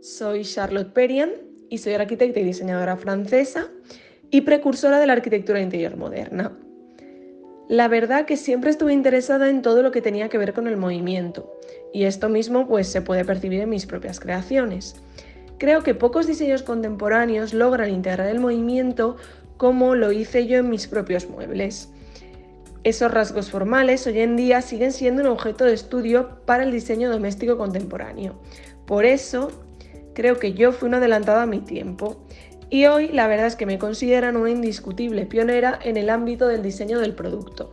Soy Charlotte Perian y soy arquitecta y diseñadora francesa y precursora de la arquitectura interior moderna. La verdad que siempre estuve interesada en todo lo que tenía que ver con el movimiento y esto mismo pues se puede percibir en mis propias creaciones. Creo que pocos diseños contemporáneos logran integrar el movimiento como lo hice yo en mis propios muebles. Esos rasgos formales hoy en día siguen siendo un objeto de estudio para el diseño doméstico contemporáneo. Por eso, creo que yo fui una adelantada a mi tiempo y hoy la verdad es que me consideran una indiscutible pionera en el ámbito del diseño del producto.